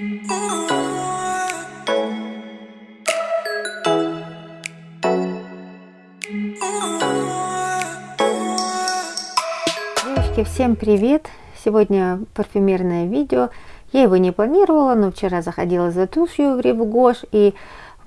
Девочки, всем привет! Сегодня парфюмерное видео. Я его не планировала, но вчера заходила за тушью в Ревгош и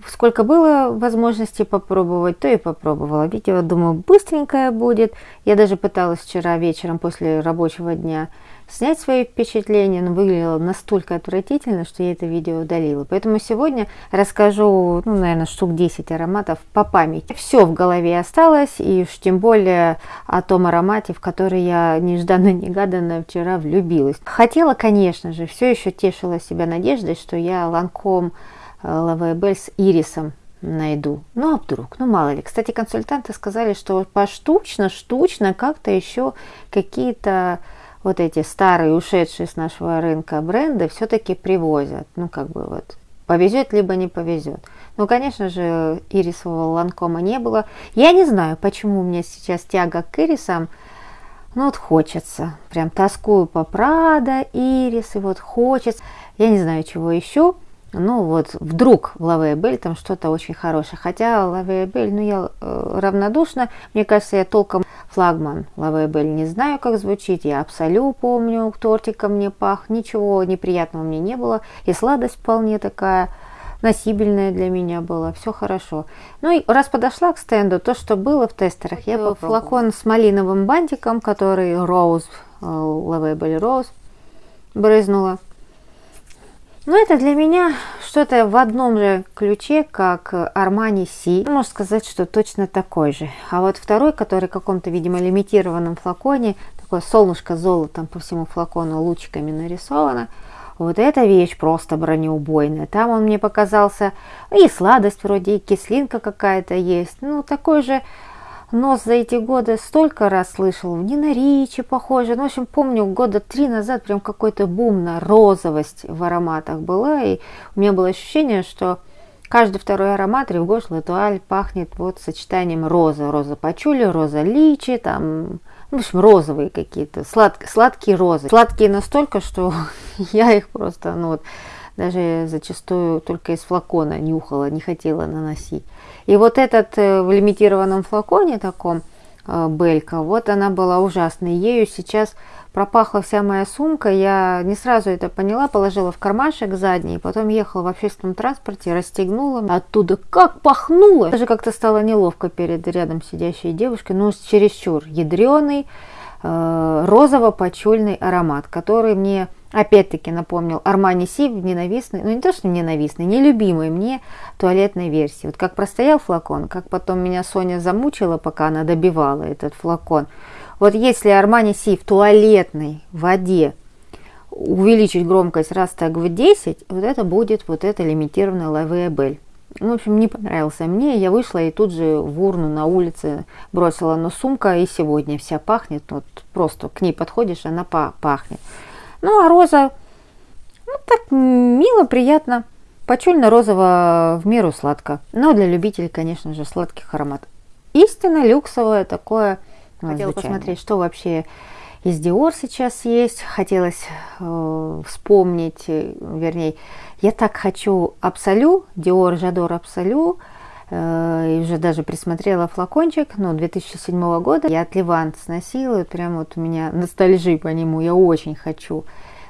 сколько было возможности попробовать, то и попробовала. Видео, думаю, быстренькое будет. Я даже пыталась вчера вечером после рабочего дня снять свои впечатления, но выглядело настолько отвратительно, что я это видео удалила. Поэтому сегодня расскажу, ну, наверное, штук 10 ароматов по памяти. Все в голове осталось, и уж тем более о том аромате, в который я нежданно-негаданно вчера влюбилась. Хотела, конечно же, все еще тешила себя надеждой, что я ланком Лавебель с ирисом найду. Ну, а вдруг? Ну, мало ли. Кстати, консультанты сказали, что поштучно, штучно как-то еще какие-то вот эти старые, ушедшие с нашего рынка бренды все-таки привозят. Ну, как бы вот повезет, либо не повезет. Ну, конечно же, ирисового ланкома не было. Я не знаю, почему у меня сейчас тяга к ирисам. Ну, вот хочется. Прям тоскую по Прада, ирис, и вот хочется. Я не знаю, чего еще ну вот вдруг в Лаве там что-то очень хорошее. Хотя Лаве ну я э, равнодушна, мне кажется, я толком флагман Лаве не знаю, как звучит. Я абсолютно помню, тортиком мне пах, ничего неприятного мне не было. И сладость вполне такая носибельная для меня была, все хорошо. Ну и раз подошла к стенду, то, что было в тестерах, я попробовала. флакон с малиновым бантиком, который Rose, Лаве Rose, брызнула. Ну, это для меня что-то в одном же ключе, как Armani Си. Можно сказать, что точно такой же. А вот второй, который в каком-то, видимо, лимитированном флаконе, такое солнышко золотом по всему флакону лучиками нарисовано, вот эта вещь просто бронеубойная. Там он мне показался, и сладость вроде, и кислинка какая-то есть. Ну, такой же нос за эти годы столько раз слышал, не на Ричи похоже. Ну, в общем, помню, года три назад прям какой-то бум на розовость в ароматах была. И у меня было ощущение, что каждый второй аромат Ревгош Латуаль пахнет вот сочетанием роза. Роза пачули, роза личи, там, ну, в общем, розовые какие-то, слад, сладкие розы. Сладкие настолько, что я их просто, ну вот, даже зачастую только из флакона нюхала, не хотела наносить. И вот этот э, в лимитированном флаконе таком э, Белька, вот она была ужасной. Ею сейчас пропахла вся моя сумка. Я не сразу это поняла, положила в кармашек задний, потом ехала в общественном транспорте, расстегнула. Оттуда как пахнуло! Даже как-то стало неловко перед рядом сидящей девушкой, ну, чересчур ядреный, э, розово-почульный аромат, который мне опять-таки напомнил Армани Си в ненавистной, ну не то что ненавистной, нелюбимой мне туалетной версии. Вот как простоял флакон, как потом меня Соня замучила, пока она добивала этот флакон. Вот если Армани Си в туалетной воде увеличить громкость раз так в 10, вот это будет вот это лимитированная лавеабель. Ну, в общем, не понравился мне. Я вышла и тут же в урну на улице бросила, но сумка и сегодня вся пахнет. Вот просто к ней подходишь, она пахнет. Ну, а роза, ну, так мило, приятно. Почульно-розово в меру сладко. Но для любителей, конечно же, сладких ароматов. Истинно люксовое такое. Хотела посмотреть, что вообще из Dior сейчас есть. Хотелось э, вспомнить, вернее, я так хочу Абсолю, Dior Жадор Абсолю. Э, и уже даже присмотрела флакончик, ну, 2007 года. Я от Левант сносила, и прям вот у меня ностальжи по нему, я очень хочу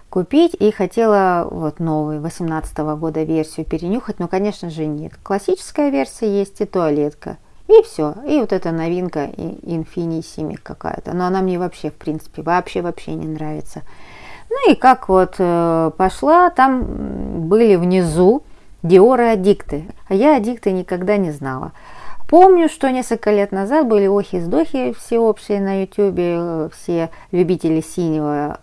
купить. И хотела вот новый, 18 года версию перенюхать, но, конечно же, нет. Классическая версия есть и туалетка. И все. И вот эта новинка Infinissimi какая-то. Но она мне вообще, в принципе, вообще-вообще не нравится. Ну и как вот э, пошла, там были внизу Диоры аддикты, а я аддикты никогда не знала. Помню, что несколько лет назад были охи-сдохи всеобщие на ютюбе, все любители синего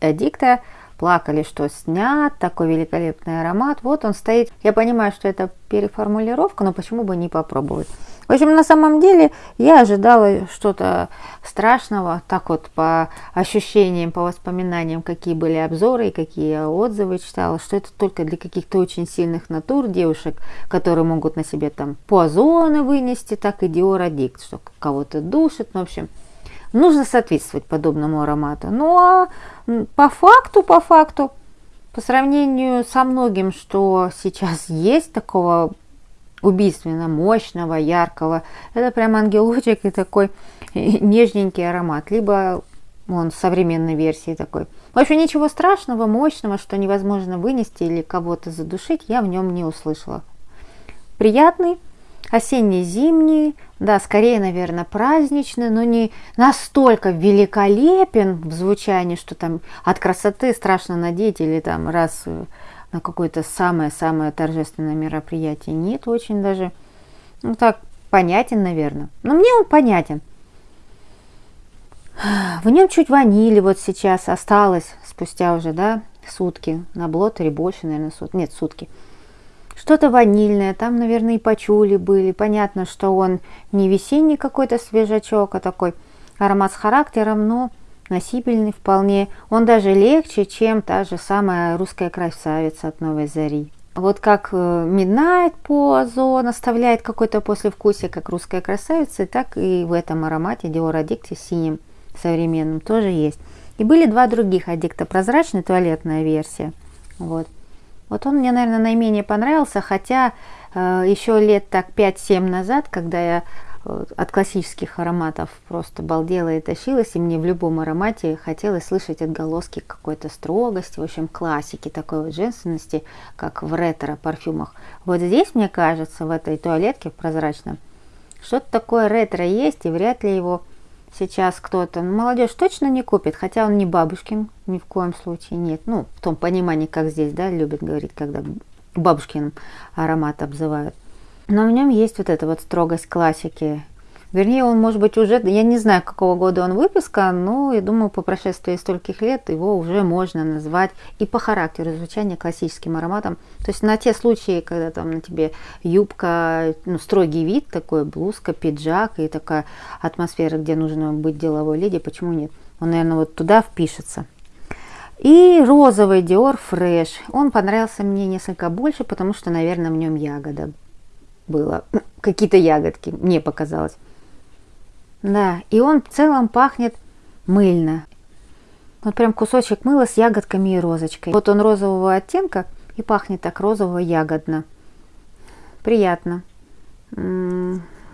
аддикта плакали, что снят, такой великолепный аромат. Вот он стоит. Я понимаю, что это переформулировка, но почему бы не попробовать? В общем, на самом деле я ожидала что-то страшного, так вот по ощущениям, по воспоминаниям, какие были обзоры и какие отзывы читала, что это только для каких-то очень сильных натур девушек, которые могут на себе там пуазоны вынести, так и диородикт, что кого-то душит, ну, в общем, нужно соответствовать подобному аромату. Ну а по факту, по факту, По сравнению со многим, что сейчас есть такого убийственно мощного, яркого, это прям ангелочек и такой нежненький аромат. Либо он в современной версии такой. В общем, ничего страшного, мощного, что невозможно вынести или кого-то задушить, я в нем не услышала. Приятный, осенне-зимний, да, скорее, наверное, праздничный, но не настолько великолепен в звучании, что там от красоты страшно надеть или там раз э, на какое-то самое-самое торжественное мероприятие. Нет, очень даже, ну так, понятен, наверное. Но мне он понятен. В нем чуть ванили вот сейчас осталось, спустя уже, да, сутки. На блотере больше, наверное, сутки. Нет, сутки. Что-то ванильное, там, наверное, и пачули были. Понятно, что он не весенний какой-то свежачок, а такой аромат с характером, но носибельный вполне. Он даже легче, чем та же самая русская красавица от Новой Зари. Вот как э, Midnight по Озон оставляет какой-то послевкусие, как русская красавица, так и в этом аромате Dior Addictive синим современным тоже есть. И были два других аддикта. Прозрачная туалетная версия. Вот. Вот он мне, наверное, наименее понравился, хотя э, еще лет так 5-7 назад, когда я э, от классических ароматов просто балдела и тащилась, и мне в любом аромате хотелось слышать отголоски какой-то строгости, в общем, классики, такой вот женственности, как в ретро-парфюмах. Вот здесь, мне кажется, в этой туалетке прозрачном, что-то такое ретро есть, и вряд ли его сейчас кто-то, ну, молодежь точно не купит, хотя он не бабушкин, ни в коем случае нет. Ну, в том понимании, как здесь, да, любят говорить, когда бабушкин аромат обзывают. Но в нем есть вот эта вот строгость классики, Вернее, он может быть уже, я не знаю, какого года он выпуска, но я думаю, по прошествии стольких лет его уже можно назвать и по характеру звучания классическим ароматом. То есть на те случаи, когда там на тебе юбка, ну, строгий вид такой, блузка, пиджак и такая атмосфера, где нужно быть деловой леди, почему нет? Он, наверное, вот туда впишется. И розовый Dior Fresh. Он понравился мне несколько больше, потому что, наверное, в нем ягода было. Какие-то ягодки, мне показалось. Да, и он в целом пахнет мыльно. Вот прям кусочек мыла с ягодками и розочкой. Вот он розового оттенка и пахнет так розово-ягодно. Приятно.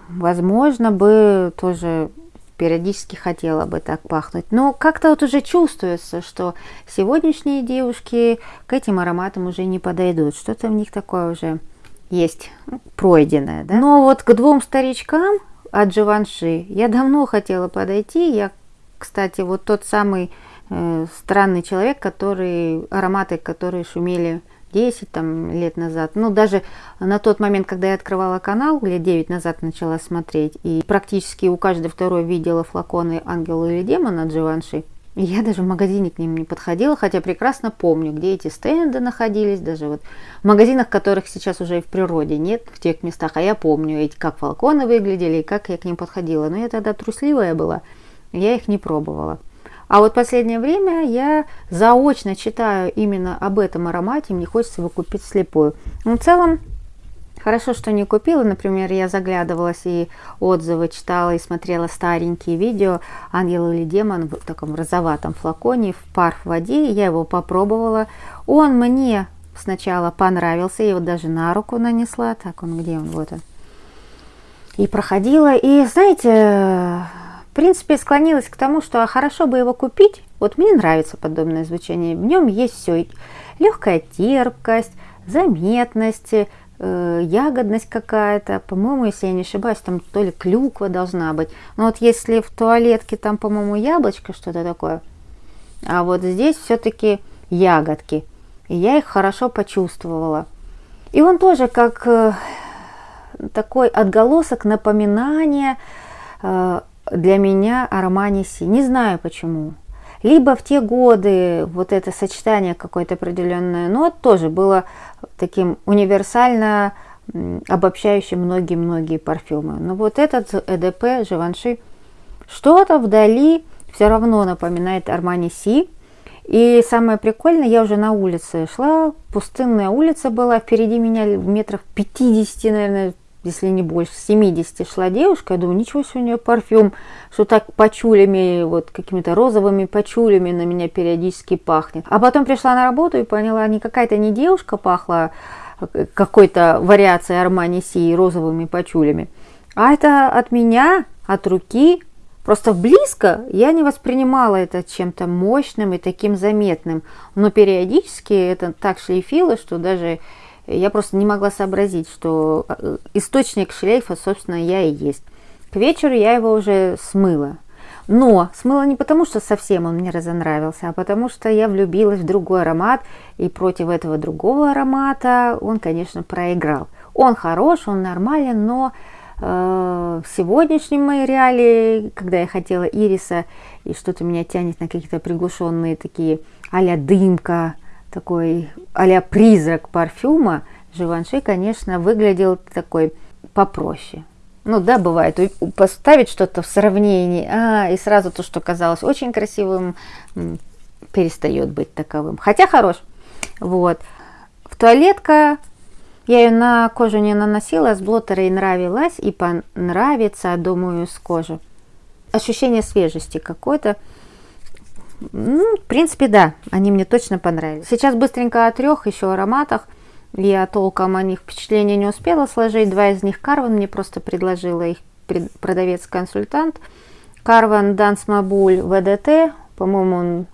Возможно, бы тоже периодически хотела бы так пахнуть. Но как-то вот уже чувствуется, что сегодняшние девушки к этим ароматам уже не подойдут. Что-то в них такое уже есть пройденное. Да? Но вот к двум старичкам от Живанши. Я давно хотела подойти. Я, кстати, вот тот самый э, странный человек, который ароматы, которые шумели 10 там, лет назад. Ну, даже на тот момент, когда я открывала канал, лет 9 назад начала смотреть, и практически у каждой второй видела флаконы «Ангел или демон» от Живанши. Я даже в магазине к ним не подходила, хотя прекрасно помню, где эти стенды находились, даже вот в магазинах, которых сейчас уже и в природе нет, в тех местах, а я помню, эти, как фалконы выглядели и как я к ним подходила. Но я тогда трусливая была, я их не пробовала. А вот последнее время я заочно читаю именно об этом аромате, мне хочется его купить слепую. Но в целом Хорошо, что не купила. Например, я заглядывалась и отзывы читала, и смотрела старенькие видео «Ангел или демон» в таком розоватом флаконе в пар в воде. Я его попробовала. Он мне сначала понравился. Я его даже на руку нанесла. Так, он где он? Вот он. И проходила. И, знаете, в принципе, склонилась к тому, что хорошо бы его купить. Вот мне нравится подобное звучание. В нем есть все. Легкая терпкость, заметность, ягодность какая-то. По-моему, если я не ошибаюсь, там то ли клюква должна быть. Но вот если в туалетке там, по-моему, яблочко, что-то такое, а вот здесь все-таки ягодки. И я их хорошо почувствовала. И он тоже как э, такой отголосок напоминания э, для меня о романе. Не знаю почему. Либо в те годы вот это сочетание какое-то определенное нот тоже было таким универсально обобщающим многие-многие парфюмы. Но вот этот ЭДП, Живанши, что-то вдали все равно напоминает Армани Си. И самое прикольное, я уже на улице шла, пустынная улица была, впереди меня метров 50, наверное, если не больше, 70 шла девушка, я думаю, ничего себе у нее парфюм, что так пачулями, вот какими-то розовыми пачулями на меня периодически пахнет. А потом пришла на работу и поняла, не какая-то не девушка пахла э, какой-то вариацией Армани Си розовыми пачулями, а это от меня, от руки, Просто близко я не воспринимала это чем-то мощным и таким заметным. Но периодически это так шлейфило, что даже я просто не могла сообразить, что э, источник шлейфа, собственно, я и есть. К вечеру я его уже смыла. Но смыла не потому, что совсем он мне разонравился, а потому что я влюбилась в другой аромат, и против этого другого аромата он, конечно, проиграл. Он хорош, он нормален, но э, в сегодняшнем моей реалии, когда я хотела ириса, и что-то меня тянет на какие-то приглушенные такие а-ля дымка, такой а призрак парфюма, Живанши, конечно, выглядел такой попроще. Ну да, бывает, поставить что-то в сравнении, а, и сразу то, что казалось очень красивым, перестает быть таковым. Хотя хорош. Вот. В туалетка я ее на кожу не наносила, с блоттерой нравилась и понравится, думаю, с кожи. Ощущение свежести какое-то. Ну, в принципе, да, они мне точно понравились. Сейчас быстренько о трех еще ароматах. Я толком о них впечатления не успела сложить. Два из них Карван мне просто предложила их продавец-консультант. Карван Данс Мабуль ВДТ. По-моему, он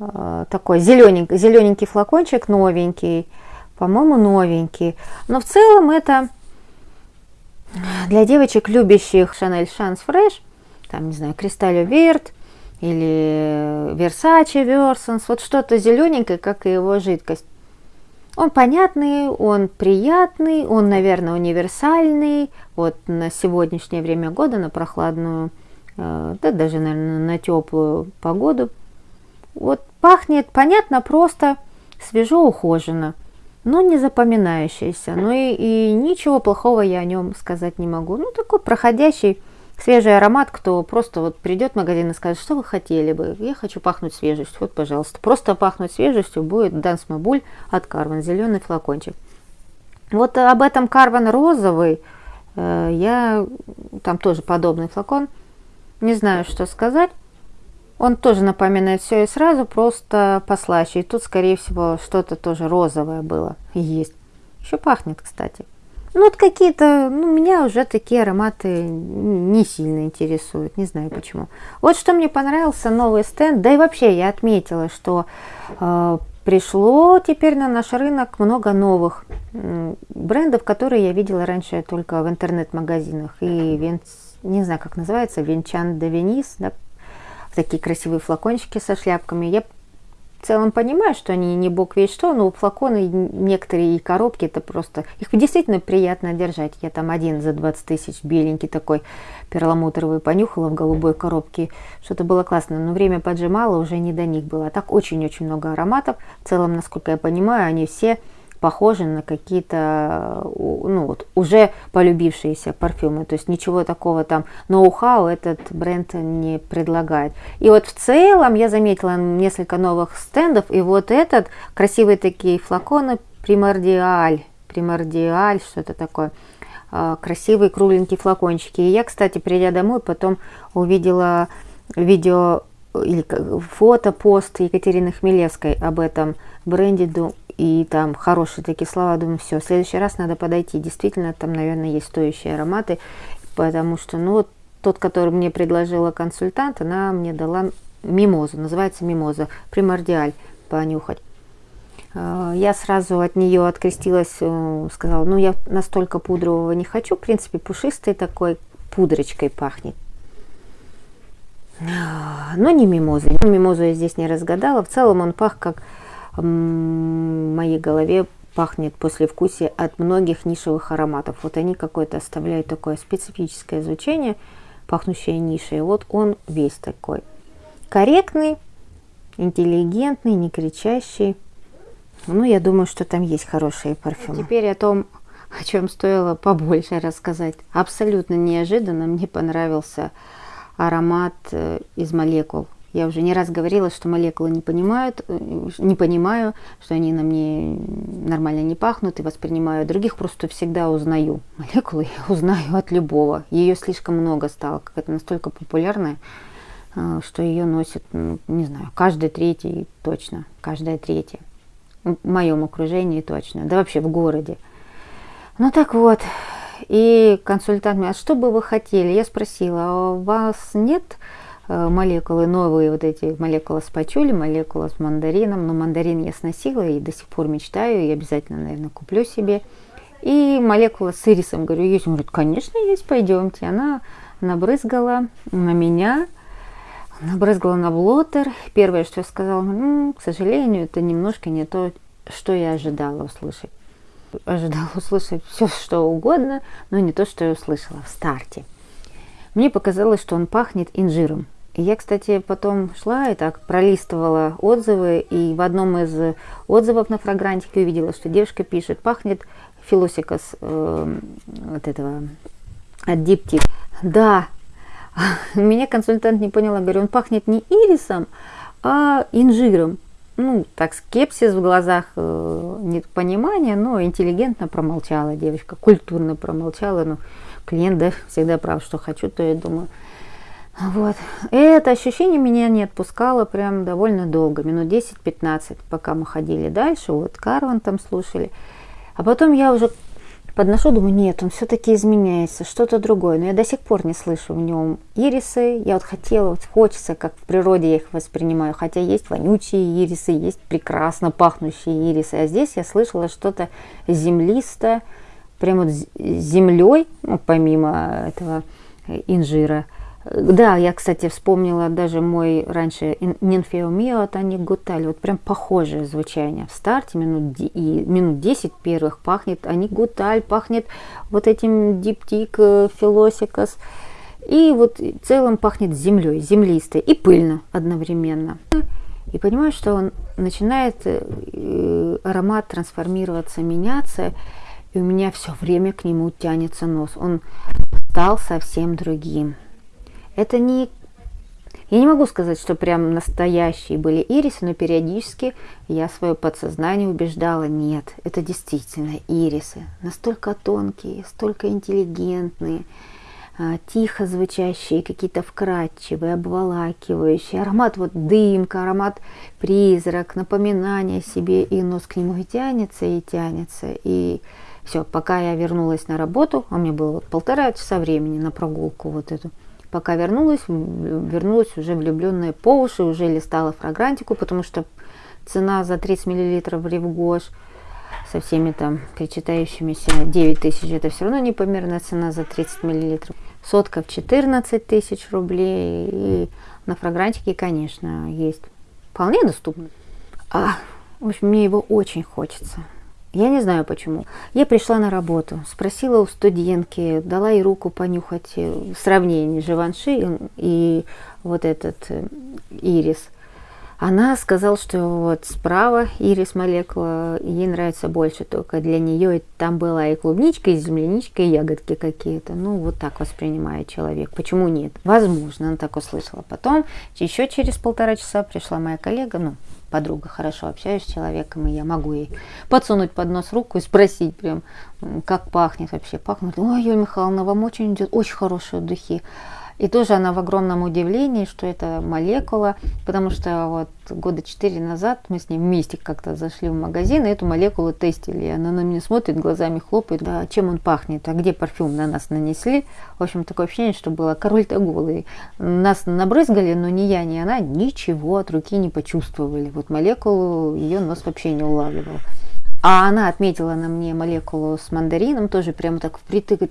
э, такой зелененький, зелененький флакончик, новенький. По-моему, новенький. Но в целом это для девочек, любящих Chanel Chance Fresh, там, не знаю, Кристаллю Верт, или Versace Versons, вот что-то зелененькое, как и его жидкость. Он понятный, он приятный, он, наверное, универсальный. Вот на сегодняшнее время года, на прохладную, э, да даже, наверное, на теплую погоду. Вот пахнет, понятно, просто свежо, ухоженно, но не запоминающийся. Ну и, и ничего плохого я о нем сказать не могу. Ну, такой проходящий свежий аромат, кто просто вот придет в магазин и скажет, что вы хотели бы, я хочу пахнуть свежестью, вот, пожалуйста. Просто пахнуть свежестью будет Данс Мабуль от Карван, зеленый флакончик. Вот об этом Карван розовый, э, я, там тоже подобный флакон, не знаю, что сказать. Он тоже напоминает все и сразу, просто послаще. И тут, скорее всего, что-то тоже розовое было и есть. Еще пахнет, кстати. Ну, вот какие-то, ну, меня уже такие ароматы не сильно интересуют, не знаю почему. Вот что мне понравился новый стенд, да и вообще я отметила, что э, пришло теперь на наш рынок много новых э, брендов, которые я видела раньше только в интернет-магазинах. И, венц, не знаю, как называется, Венчан де Венис, да, такие красивые флакончики со шляпками. Я в целом понимаю, что они не бог весь что, но флаконы некоторые и коробки, это просто... Их действительно приятно держать. Я там один за 20 тысяч, беленький такой, перламутровый, понюхала в голубой коробке. Что-то было классно, но время поджимало, уже не до них было. А так очень-очень много ароматов. В целом, насколько я понимаю, они все похожи на какие-то ну, вот, уже полюбившиеся парфюмы. То есть ничего такого там ноу-хау этот бренд не предлагает. И вот в целом я заметила несколько новых стендов. И вот этот, красивые такие флаконы, примордиаль, примордиаль, что-то такое а, красивые кругленькие флакончики. И я, кстати, придя домой, потом увидела видео или фото, пост Екатерины Хмелевской об этом бренде и там хорошие такие слова, думаю, все, в следующий раз надо подойти. Действительно, там, наверное, есть стоящие ароматы, потому что, ну, вот тот, который мне предложила консультант, она мне дала мимозу, называется мимоза, примордиаль, понюхать. А, я сразу от нее открестилась, э, сказала, ну, я настолько пудрового не хочу, в принципе, пушистый такой, пудрочкой пахнет. А, но не мимозой. Мимозу я здесь не разгадала. В целом он пах как моей голове пахнет послевкусие от многих нишевых ароматов. Вот они какое-то оставляют такое специфическое звучание, пахнущее нишей. Вот он весь такой. Корректный, интеллигентный, не кричащий. Ну, я думаю, что там есть хорошие парфюмы. Теперь о том, о чем стоило побольше рассказать. Абсолютно неожиданно мне понравился аромат э, из молекул Я уже не раз говорила, что молекулы не понимают, э, не понимаю, что они на мне нормально не пахнут и воспринимаю других, просто всегда узнаю. Молекулы я узнаю от любого. Ее слишком много стало, какая-то настолько популярная, э, что ее носит, ну, не знаю, каждый третий точно, каждая третья. В моем окружении точно, да вообще в городе. Ну так вот, и консультант меня, а что бы вы хотели? Я спросила, а у вас нет молекулы, новые вот эти молекулы с пачули, молекула с мандарином. Но мандарин я сносила и до сих пор мечтаю, и обязательно, наверное, куплю себе. И молекула с ирисом, говорю, есть? Он говорит, конечно, есть, пойдемте. Она набрызгала на меня, набрызгала на блотер. Первое, что я сказала, ну, к сожалению, это немножко не то, что я ожидала услышать. Ожидала услышать все, что угодно, но не то, что я услышала в старте. Мне показалось, что он пахнет инжиром. Я, кстати, потом шла и так пролистывала отзывы, и в одном из отзывов на фрагрантике увидела, что девушка пишет, пахнет филосикос э, вот этого от диптик. Да, меня консультант не поняла, говорю, он пахнет не ирисом, а инжиром. Ну, так, скепсис в глазах, э, нет понимания, но интеллигентно промолчала девочка, культурно промолчала, но клиент, да, всегда прав, что хочу, то я думаю, вот. Это ощущение меня не отпускало прям довольно долго, минут 10-15, пока мы ходили дальше, вот Карван там слушали. А потом я уже подношу, думаю, нет, он все-таки изменяется, что-то другое. Но я до сих пор не слышу в нем ирисы. Я вот хотела, вот хочется, как в природе я их воспринимаю. Хотя есть вонючие ирисы, есть прекрасно пахнущие ирисы. А здесь я слышала что-то землистое, прямо вот землей, ну, помимо этого инжира – да, я, кстати, вспомнила даже мой раньше Нинфеомио от Ани Гуталь. Вот прям похожее звучание. В старте минут, и минут 10 первых пахнет Ани Гуталь, пахнет вот этим диптик э, Филосикас. И вот в целом пахнет землей, землистой и пыльно одновременно. И понимаю, что он начинает э, аромат трансформироваться, меняться. И у меня все время к нему тянется нос. Он стал совсем другим. Это не... Я не могу сказать, что прям настоящие были ирисы, но периодически я свое подсознание убеждала, нет, это действительно ирисы. Настолько тонкие, столько интеллигентные, а, тихо звучащие, какие-то вкрадчивые, обволакивающие. Аромат вот дымка, аромат призрак, напоминание себе, и нос к нему и тянется, и тянется. И все, пока я вернулась на работу, а мне было вот полтора часа времени на прогулку вот эту, Пока вернулась, вернулась уже влюбленная по уши, уже листала фрагрантику, потому что цена за 30 мл в Ревгош со всеми там причитающимися 9 тысяч, это все равно непомерная цена за 30 мл. Сотка в 14 тысяч рублей. И на фрагрантике, конечно, есть вполне доступно. А, в общем, мне его очень хочется. Я не знаю почему. Я пришла на работу, спросила у студентки, дала ей руку понюхать э, сравнение Живанши и вот этот э, ирис. Она сказала, что вот справа ирис молекула ей нравится больше, только для нее там была и клубничка, и земляничка, и ягодки какие-то. Ну, вот так воспринимает человек. Почему нет? Возможно, она так услышала. Потом, еще через полтора часа пришла моя коллега, ну, подруга, хорошо общаюсь с человеком, и я могу ей подсунуть под нос руку и спросить прям, как пахнет вообще. Пахнет, ой, Юлия Михайловна, вам очень идет, очень хорошие духи. И тоже она в огромном удивлении, что это молекула, потому что вот года четыре назад мы с ней вместе как-то зашли в магазин и эту молекулу тестили. И она на меня смотрит, глазами хлопает, да, чем он пахнет, а где парфюм на нас нанесли. В общем, такое ощущение, что было король-то голый. Нас набрызгали, но ни я, ни она ничего от руки не почувствовали. Вот молекулу ее нос вообще не улавливал. А она отметила на мне молекулу с мандарином, тоже прямо так впритык,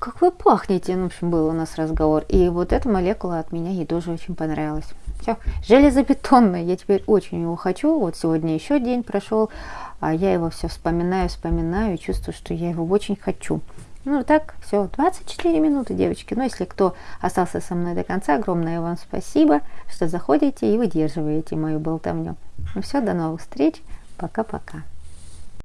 как вы пахнете, ну, в общем, был у нас разговор. И вот эта молекула от меня ей тоже очень понравилась. Все, железобетонный, я теперь очень его хочу. Вот сегодня еще день прошел, а я его все вспоминаю, вспоминаю чувствую, что я его очень хочу. Ну, так, все, 24 минуты, девочки. Ну, если кто остался со мной до конца, огромное вам спасибо, что заходите и выдерживаете мою болтовню. Ну, все, до новых встреч. Пока-пока.